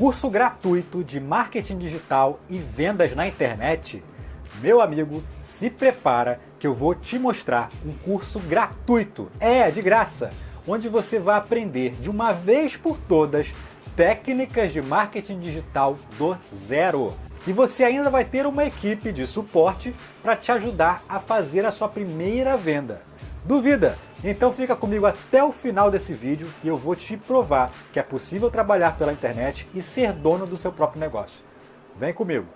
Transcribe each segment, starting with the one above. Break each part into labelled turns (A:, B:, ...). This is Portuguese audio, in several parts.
A: curso gratuito de marketing digital e vendas na internet? Meu amigo, se prepara que eu vou te mostrar um curso gratuito, é, de graça, onde você vai aprender de uma vez por todas técnicas de marketing digital do zero. E você ainda vai ter uma equipe de suporte para te ajudar a fazer a sua primeira venda. Duvida? Então fica comigo até o final desse vídeo e eu vou te provar que é possível trabalhar pela internet e ser dono do seu próprio negócio. Vem comigo!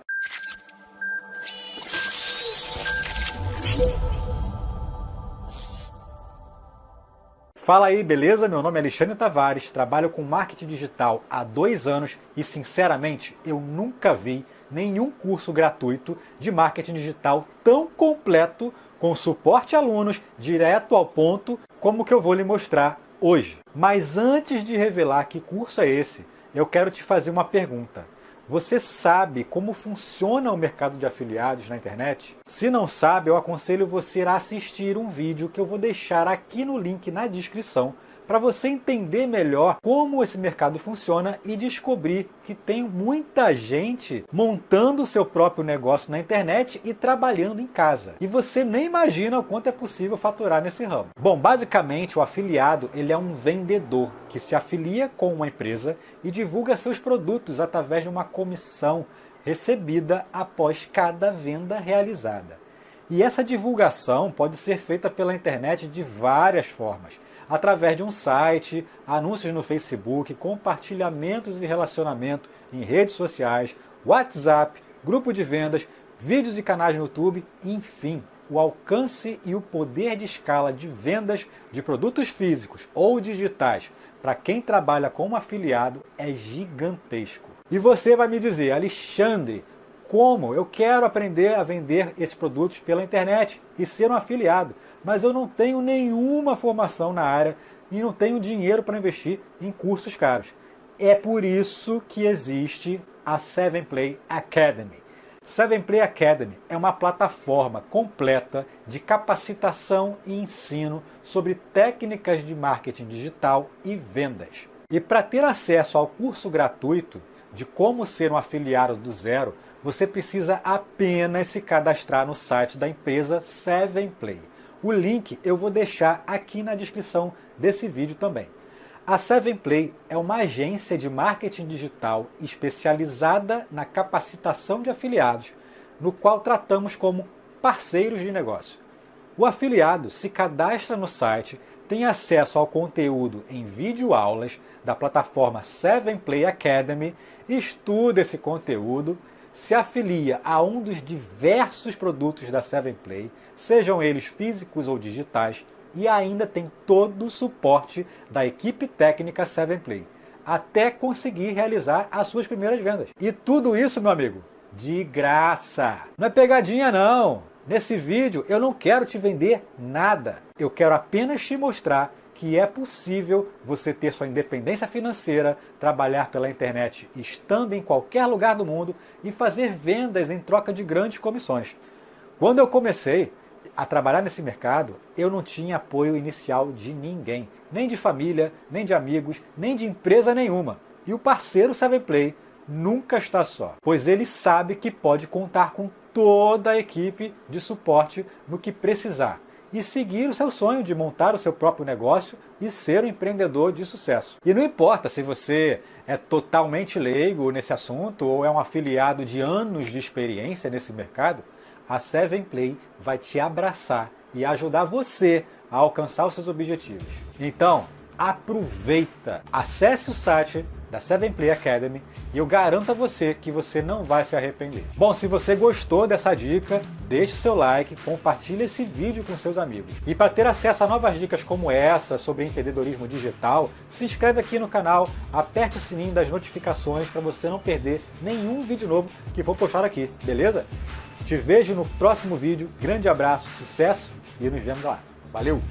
A: Fala aí, beleza? Meu nome é Alexandre Tavares, trabalho com marketing digital há dois anos e, sinceramente, eu nunca vi nenhum curso gratuito de marketing digital tão completo, com suporte a alunos, direto ao ponto, como que eu vou lhe mostrar hoje. Mas antes de revelar que curso é esse, eu quero te fazer uma pergunta. Você sabe como funciona o mercado de afiliados na internet? Se não sabe, eu aconselho você a assistir um vídeo que eu vou deixar aqui no link na descrição para você entender melhor como esse mercado funciona e descobrir que tem muita gente montando o seu próprio negócio na internet e trabalhando em casa. E você nem imagina o quanto é possível faturar nesse ramo. Bom, basicamente o afiliado ele é um vendedor que se afilia com uma empresa e divulga seus produtos através de uma comissão recebida após cada venda realizada. E essa divulgação pode ser feita pela internet de várias formas através de um site, anúncios no Facebook, compartilhamentos e relacionamento em redes sociais, WhatsApp, grupo de vendas, vídeos e canais no YouTube, enfim, o alcance e o poder de escala de vendas de produtos físicos ou digitais para quem trabalha como afiliado é gigantesco. E você vai me dizer, Alexandre, como eu quero aprender a vender esses produtos pela internet e ser um afiliado, mas eu não tenho nenhuma formação na área e não tenho dinheiro para investir em cursos caros. É por isso que existe a 7play Academy. 7play Academy é uma plataforma completa de capacitação e ensino sobre técnicas de marketing digital e vendas. E para ter acesso ao curso gratuito de como ser um afiliado do zero, você precisa apenas se cadastrar no site da empresa 7play. O link eu vou deixar aqui na descrição desse vídeo também. A 7play é uma agência de marketing digital especializada na capacitação de afiliados, no qual tratamos como parceiros de negócio. O afiliado se cadastra no site, tem acesso ao conteúdo em videoaulas da plataforma 7play Academy, estuda esse conteúdo se afilia a um dos diversos produtos da 7play, sejam eles físicos ou digitais, e ainda tem todo o suporte da equipe técnica 7play, até conseguir realizar as suas primeiras vendas. E tudo isso, meu amigo, de graça. Não é pegadinha não. Nesse vídeo eu não quero te vender nada. Eu quero apenas te mostrar que é possível você ter sua independência financeira, trabalhar pela internet estando em qualquer lugar do mundo e fazer vendas em troca de grandes comissões. Quando eu comecei a trabalhar nesse mercado, eu não tinha apoio inicial de ninguém, nem de família, nem de amigos, nem de empresa nenhuma. E o parceiro 7play nunca está só, pois ele sabe que pode contar com toda a equipe de suporte no que precisar e seguir o seu sonho de montar o seu próprio negócio e ser um empreendedor de sucesso. E não importa se você é totalmente leigo nesse assunto ou é um afiliado de anos de experiência nesse mercado, a 7play vai te abraçar e ajudar você a alcançar os seus objetivos. Então, aproveita, acesse o site da 7play Academy e eu garanto a você que você não vai se arrepender. Bom, se você gostou dessa dica, deixe o seu like, compartilhe esse vídeo com seus amigos. E para ter acesso a novas dicas como essa sobre empreendedorismo digital, se inscreve aqui no canal, aperte o sininho das notificações para você não perder nenhum vídeo novo que vou postar aqui, beleza? Te vejo no próximo vídeo, grande abraço, sucesso e nos vemos lá. Valeu!